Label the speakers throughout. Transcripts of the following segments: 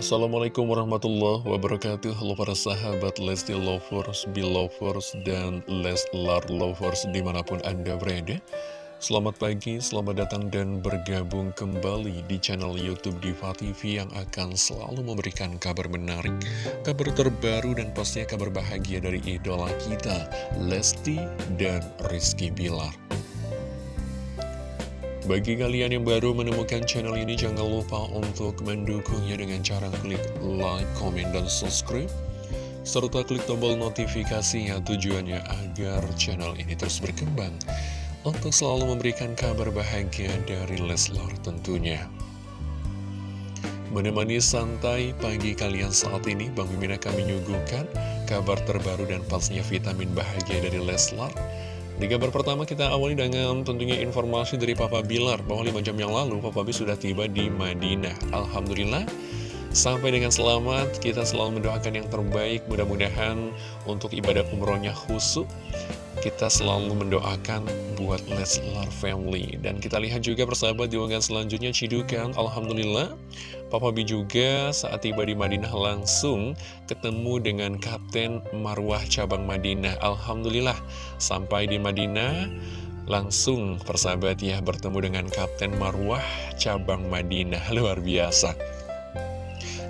Speaker 1: Assalamualaikum warahmatullahi wabarakatuh. Halo para sahabat Lesti Lovers, Belovers, dan Leslar Lovers di mana pun Anda berada. Selamat pagi, selamat datang dan bergabung kembali di channel Youtube Diva TV yang akan selalu memberikan kabar menarik Kabar terbaru dan pastinya kabar bahagia dari idola kita Lesti dan Rizky Bilar bagi kalian yang baru menemukan channel ini, jangan lupa untuk mendukungnya dengan cara klik like, comment, dan subscribe. Serta klik tombol notifikasinya tujuannya agar channel ini terus berkembang. Untuk selalu memberikan kabar bahagia dari Leslar tentunya. Menemani santai pagi kalian saat ini, Bang Mimin akan menyuguhkan kabar terbaru dan pastinya vitamin bahagia dari Leslar. Di kabar pertama kita awali dengan tentunya informasi dari Papa Bilar bahwa 5 jam yang lalu Papa B sudah tiba di Madinah. Alhamdulillah, sampai dengan selamat kita selalu mendoakan yang terbaik. Mudah-mudahan untuk ibadah umrohnya khusus kita selalu mendoakan buat Leslar Family. Dan kita lihat juga persahabat di unggahan selanjutnya Cidukan Alhamdulillah Papa B juga saat tiba di Madinah langsung ketemu dengan Kapten Marwah Cabang Madinah. Alhamdulillah sampai di Madinah langsung persahabat ya bertemu dengan Kapten Marwah Cabang Madinah. Luar biasa.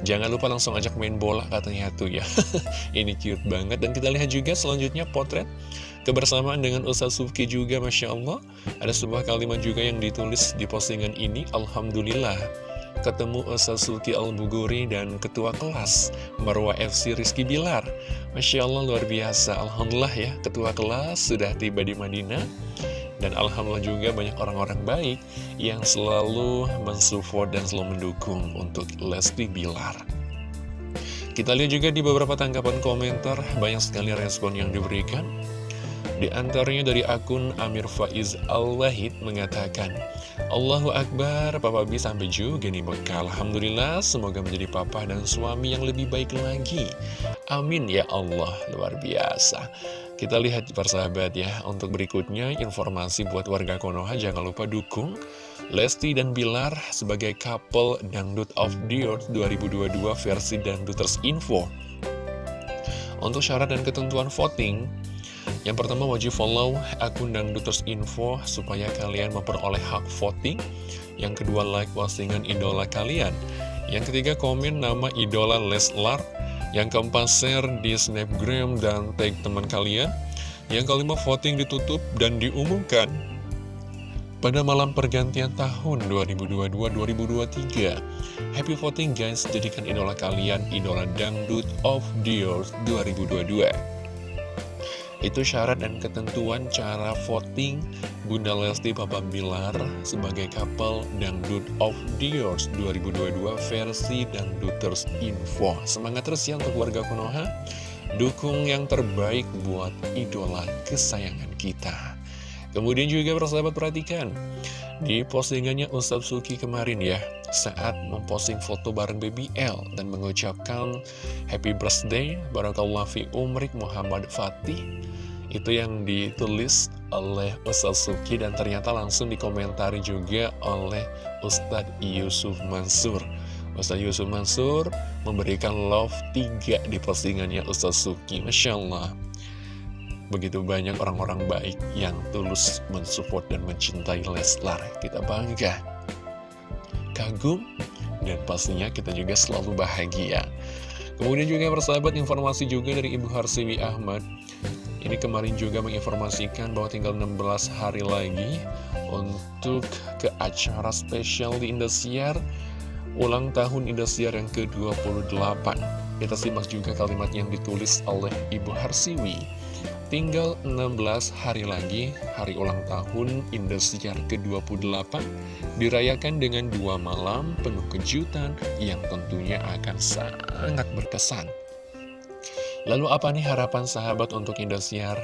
Speaker 1: Jangan lupa langsung ajak main bola katanya tuh ya. Ini cute banget. Dan kita lihat juga selanjutnya potret Kebersamaan dengan Ustaz Sufki juga Masya Allah. Ada sebuah kalimat juga yang ditulis di postingan ini Alhamdulillah. Ketemu Ustaz Sufki Al-Buguri dan Ketua Kelas Marwah FC Rizky Bilar. Masya Allah luar biasa. Alhamdulillah ya Ketua Kelas sudah tiba di Madinah. Dan Alhamdulillah juga banyak orang-orang baik yang selalu mensupport dan selalu mendukung untuk Lesti Bilar. Kita lihat juga di beberapa tanggapan komentar, banyak sekali respon yang diberikan. Di antaranya dari akun Amir Faiz Al-Wahid mengatakan, Allahu Akbar, Papa B sampai juga nih bekal. Alhamdulillah, semoga menjadi papa dan suami yang lebih baik lagi. Amin ya Allah, luar biasa. Kita lihat persahabat ya, untuk berikutnya informasi buat warga Konoha, jangan lupa dukung Lesti dan Bilar sebagai couple Dangdut of the Earth 2022 versi Dangduters Info. Untuk syarat dan ketentuan voting, yang pertama wajib follow akun Dangduters Info supaya kalian memperoleh hak voting. Yang kedua like postingan idola kalian. Yang ketiga komen nama idola Leslar. Yang keempat share di snapgram dan tag teman kalian. Yang kelima voting ditutup dan diumumkan pada malam pergantian tahun 2022-2023. Happy voting guys, jadikan idola kalian idola dangdut of the year 2022. Itu syarat dan ketentuan cara voting Bunda Lesti Papa Bilar sebagai couple Dangdut of the Years 2022 versi Dangduters Info. Semangat terus ya untuk warga Konoha. Dukung yang terbaik buat idola kesayangan kita. Kemudian juga persahabat perhatikan di postingannya Ustadz Suki kemarin ya saat memposting foto bareng Baby L dan mengucapkan Happy Birthday Barakallah fi Umrik Muhammad Fatih. Itu yang ditulis oleh Ustadz Suki dan ternyata langsung dikomentari juga oleh Ustadz Yusuf Mansur. Ustadz Yusuf Mansur memberikan love 3 di postingannya Ustadz Suki Masya Allah Begitu banyak orang-orang baik yang tulus mensupport dan mencintai Leslar Kita bangga Kagum dan pastinya kita juga selalu bahagia Kemudian juga persahabat informasi juga dari Ibu Harsiwi Ahmad ini kemarin juga menginformasikan bahwa tinggal 16 hari lagi untuk ke acara spesial di Indosiar ulang tahun Indosiar yang ke-28. Kita simak juga kalimat yang ditulis oleh Ibu Harsiwi. Tinggal 16 hari lagi, hari ulang tahun Indosiar ke-28 dirayakan dengan dua malam penuh kejutan yang tentunya akan sangat berkesan. Lalu apa nih harapan sahabat untuk Indosiar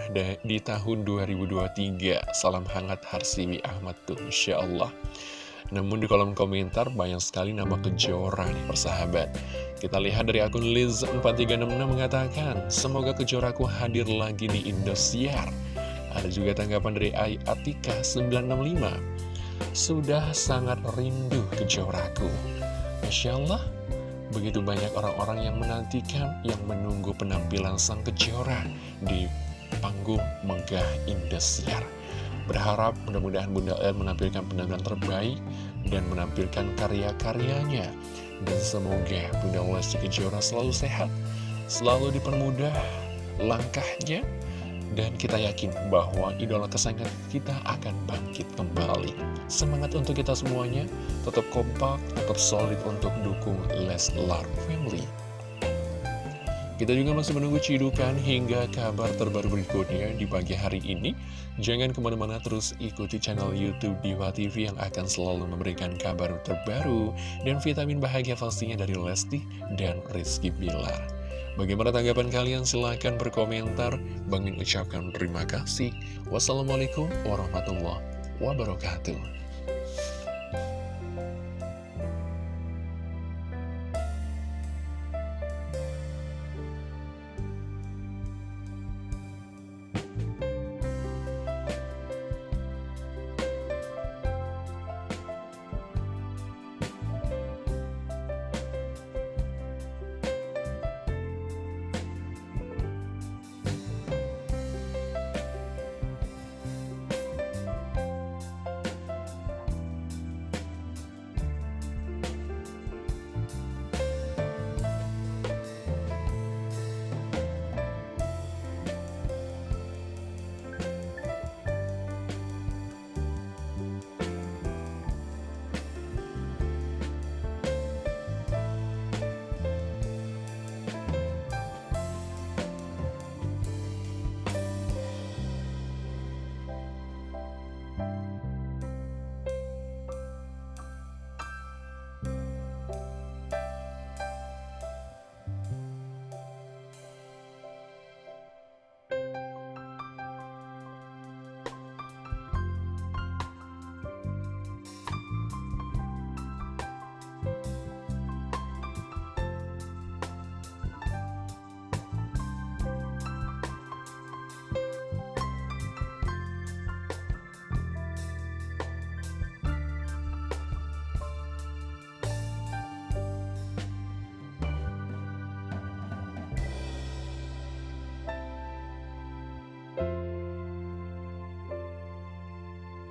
Speaker 1: di tahun 2023? Salam hangat Harsiwi Ahmad tuh, Insya Allah. Namun di kolom komentar banyak sekali nama kejora nih persahabat. Kita lihat dari akun Liz4366 mengatakan, Semoga kejoraku hadir lagi di Indosiar. Ada juga tanggapan dari Ai Atika 965. Sudah sangat rindu kejoraku. Masya Allah, Begitu banyak orang-orang yang menantikan, yang menunggu penampilan sang kejora di panggung Megah Indosiar. Berharap mudah-mudahan Bunda El menampilkan penampilan terbaik dan menampilkan karya-karyanya. Dan semoga Bunda Lesti Kejora selalu sehat, selalu dipermudah langkahnya, dan kita yakin bahwa idola kesayangan kita akan bangkit kembali. Semangat untuk kita semuanya, tetap kompak, tetap solid untuk dukung Leslar Family. Kita juga masih menunggu cidukan hingga kabar terbaru berikutnya di pagi hari ini. Jangan ke mana-mana terus ikuti channel Youtube Diva TV yang akan selalu memberikan kabar terbaru dan vitamin bahagia pastinya dari Lesti dan Rizky Bilar. Bagaimana tanggapan kalian? Silahkan berkomentar. Bangin ucapkan terima kasih. Wassalamualaikum warahmatullahi wabarakatuh.